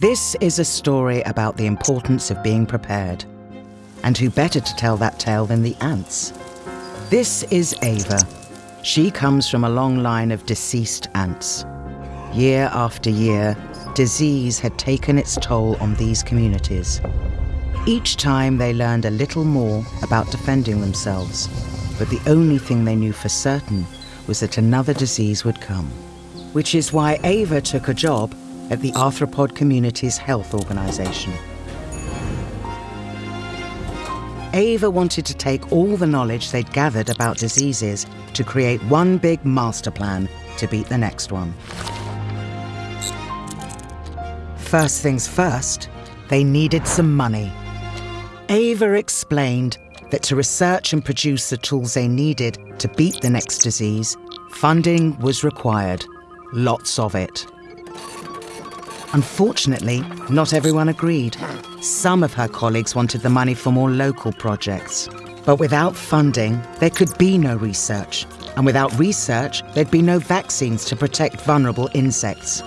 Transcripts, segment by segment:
This is a story about the importance of being prepared. And who better to tell that tale than the ants? This is Ava. She comes from a long line of deceased ants. Year after year, disease had taken its toll on these communities. Each time they learned a little more about defending themselves, but the only thing they knew for certain was that another disease would come. Which is why Ava took a job at the Arthropod Communities Health Organization. Ava wanted to take all the knowledge they'd gathered about diseases to create one big master plan to beat the next one. First things first, they needed some money. Ava explained that to research and produce the tools they needed to beat the next disease, funding was required. Lots of it. Unfortunately, not everyone agreed. Some of her colleagues wanted the money for more local projects. But without funding, there could be no research. And without research, there'd be no vaccines to protect vulnerable insects.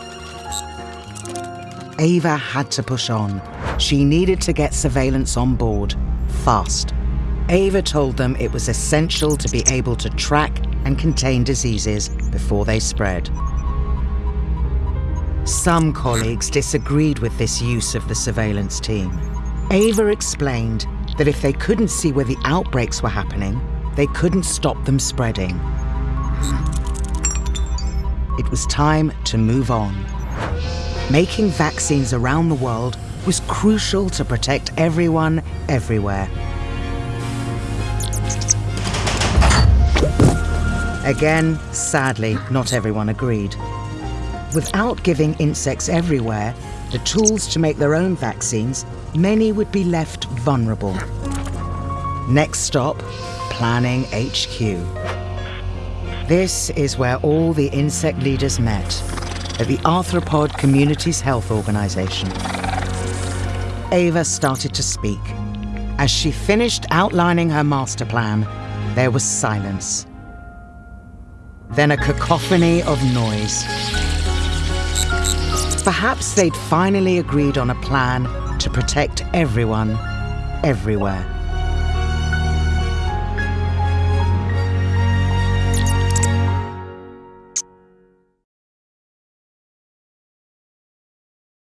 Ava had to push on. She needed to get surveillance on board, fast. Ava told them it was essential to be able to track and contain diseases before they spread. Some colleagues disagreed with this use of the surveillance team. Ava explained that if they couldn't see where the outbreaks were happening, they couldn't stop them spreading. It was time to move on. Making vaccines around the world was crucial to protect everyone, everywhere. Again, sadly, not everyone agreed. Without giving insects everywhere the tools to make their own vaccines, many would be left vulnerable. Next stop, Planning HQ. This is where all the insect leaders met, at the Arthropod Communities Health Organization. Ava started to speak. As she finished outlining her master plan, there was silence. Then a cacophony of noise. Perhaps they'd finally agreed on a plan to protect everyone, everywhere.